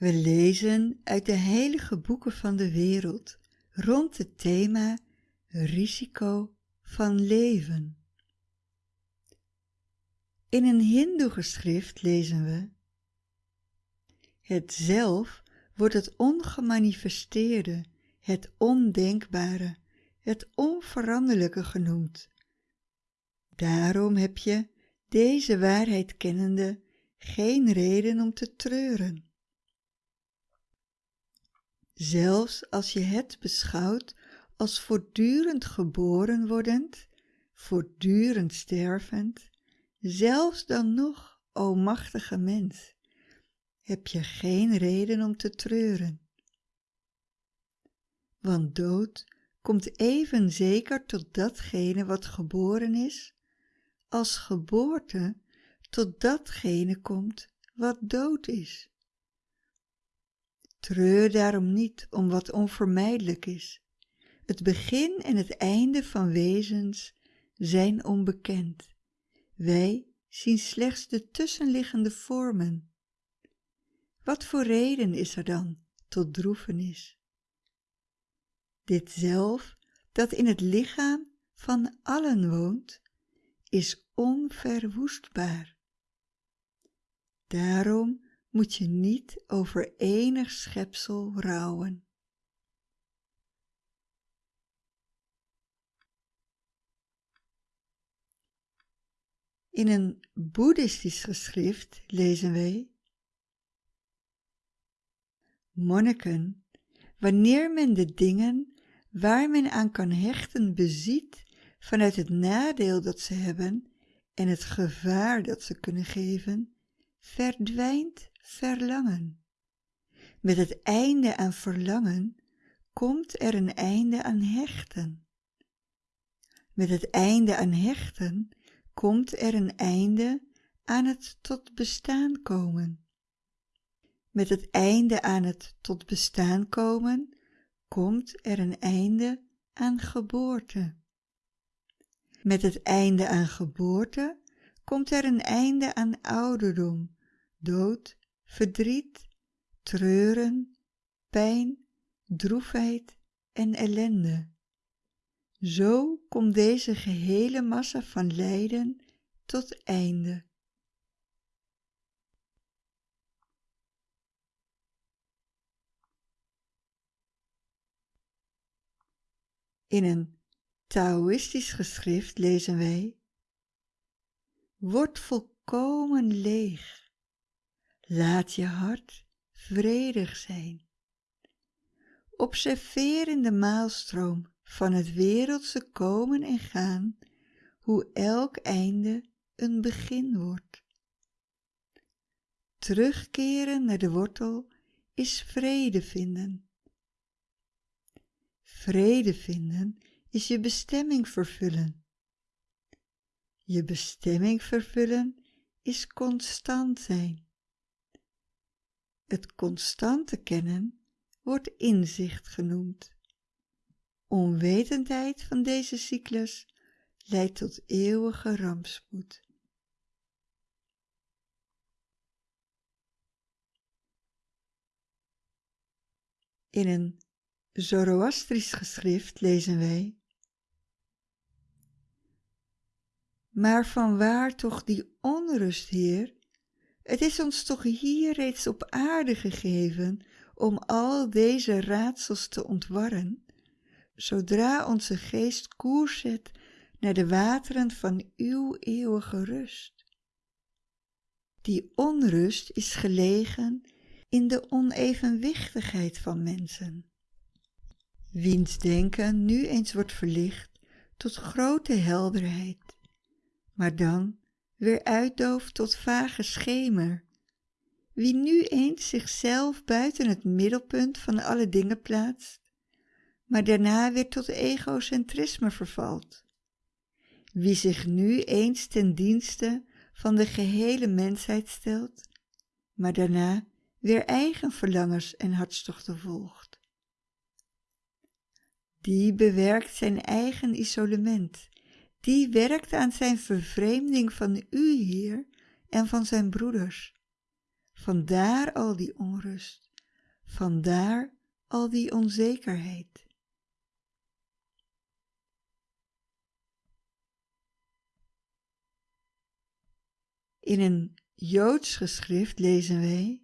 We lezen uit de heilige boeken van de wereld rond het thema risico van leven. In een hindoe-geschrift lezen we Het zelf wordt het ongemanifesteerde, het ondenkbare, het onveranderlijke genoemd. Daarom heb je, deze waarheid kennende, geen reden om te treuren. Zelfs als je het beschouwt als voortdurend geboren wordend, voortdurend stervend, zelfs dan nog, o machtige mens, heb je geen reden om te treuren. Want dood komt even zeker tot datgene wat geboren is, als geboorte tot datgene komt wat dood is. Treur daarom niet om wat onvermijdelijk is. Het begin en het einde van wezens zijn onbekend. Wij zien slechts de tussenliggende vormen. Wat voor reden is er dan tot droefenis? Dit zelf, dat in het lichaam van allen woont, is onverwoestbaar. Daarom moet je niet over enig schepsel rouwen. In een boeddhistisch geschrift lezen wij Monniken, wanneer men de dingen waar men aan kan hechten beziet vanuit het nadeel dat ze hebben en het gevaar dat ze kunnen geven, verdwijnt verlangen. Met het einde aan verlangen komt er een einde aan hechten. Met het einde aan hechten komt er een einde aan het tot bestaan komen. Met het einde aan het tot bestaan komen komt er een einde aan geboorte. Met het einde aan geboorte komt er een einde aan ouderdom, dood, verdriet, treuren, pijn, droefheid en ellende. Zo komt deze gehele massa van lijden tot einde. In een Taoïstisch geschrift lezen wij Word volkomen leeg, laat je hart vredig zijn. Observeer in de maalstroom van het wereldse komen en gaan, hoe elk einde een begin wordt. Terugkeren naar de wortel is vrede vinden. Vrede vinden is je bestemming vervullen. Je bestemming vervullen is constant zijn. Het constante kennen wordt inzicht genoemd. Onwetendheid van deze cyclus leidt tot eeuwige rampspoed. In een Zoroastrisch geschrift lezen wij Maar vanwaar toch die onrust, Heer? Het is ons toch hier reeds op aarde gegeven om al deze raadsels te ontwarren, zodra onze geest koers zet naar de wateren van uw eeuwige rust. Die onrust is gelegen in de onevenwichtigheid van mensen. Wiens denken nu eens wordt verlicht tot grote helderheid, maar dan weer uitdooft tot vage schemer. Wie nu eens zichzelf buiten het middelpunt van alle dingen plaatst, maar daarna weer tot egocentrisme vervalt. Wie zich nu eens ten dienste van de gehele mensheid stelt, maar daarna weer eigen verlangens en hartstochten volgt. Die bewerkt zijn eigen isolement, die werkt aan zijn vervreemding van u, Heer, en van zijn broeders. Vandaar al die onrust, Vandaar al die onzekerheid. In een Joods geschrift lezen wij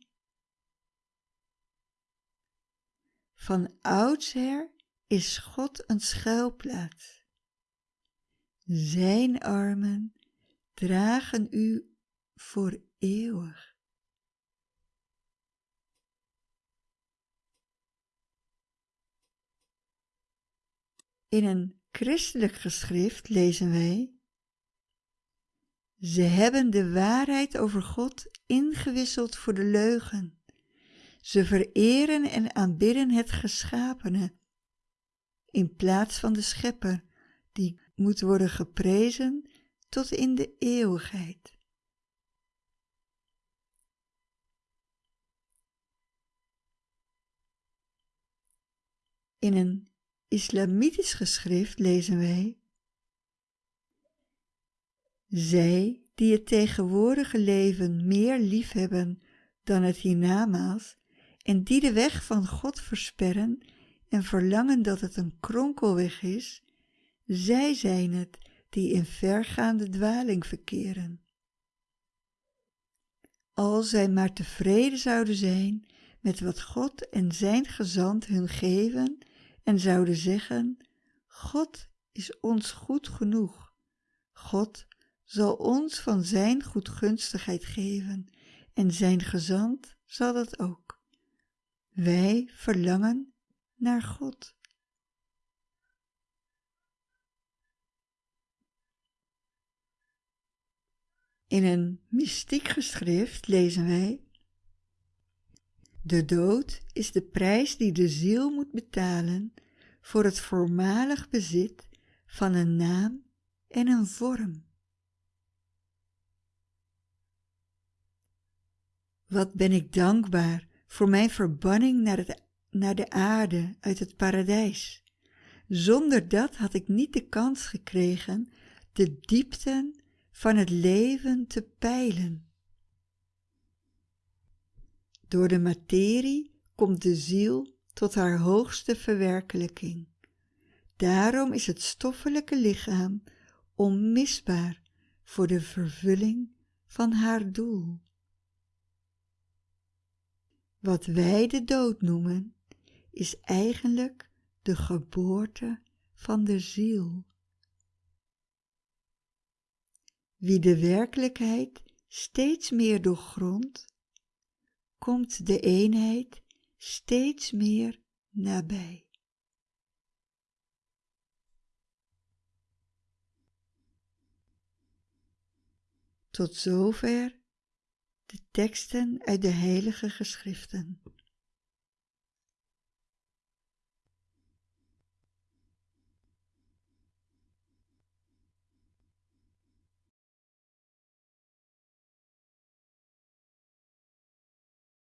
Van oudsher is God een schuilplaats. Zijn armen dragen u voor eeuwig. In een christelijk geschrift lezen wij Ze hebben de waarheid over God ingewisseld voor de leugen. Ze vereren en aanbidden het geschapene in plaats van de schepper die moet worden geprezen tot in de eeuwigheid. In een islamitisch geschrift lezen wij Zij die het tegenwoordige leven meer liefhebben dan het hiernamaals en die de weg van God versperren en verlangen dat het een kronkelweg is, zij zijn het die in vergaande dwaling verkeren. Als zij maar tevreden zouden zijn met wat God en zijn gezant hun geven en zouden zeggen, God is ons goed genoeg. God zal ons van zijn goedgunstigheid geven en zijn gezant zal dat ook. Wij verlangen naar God. In een mystiek geschrift lezen wij De dood is de prijs die de ziel moet betalen voor het voormalig bezit van een naam en een vorm. Wat ben ik dankbaar voor mijn verbanning naar, naar de aarde uit het paradijs. Zonder dat had ik niet de kans gekregen de diepten van het leven te peilen. Door de materie komt de ziel tot haar hoogste verwerkelijking. Daarom is het stoffelijke lichaam onmisbaar voor de vervulling van haar doel. Wat wij de dood noemen, is eigenlijk de geboorte van de ziel. Wie de werkelijkheid steeds meer doorgrondt, komt de eenheid steeds meer nabij. Tot zover de teksten uit de heilige geschriften.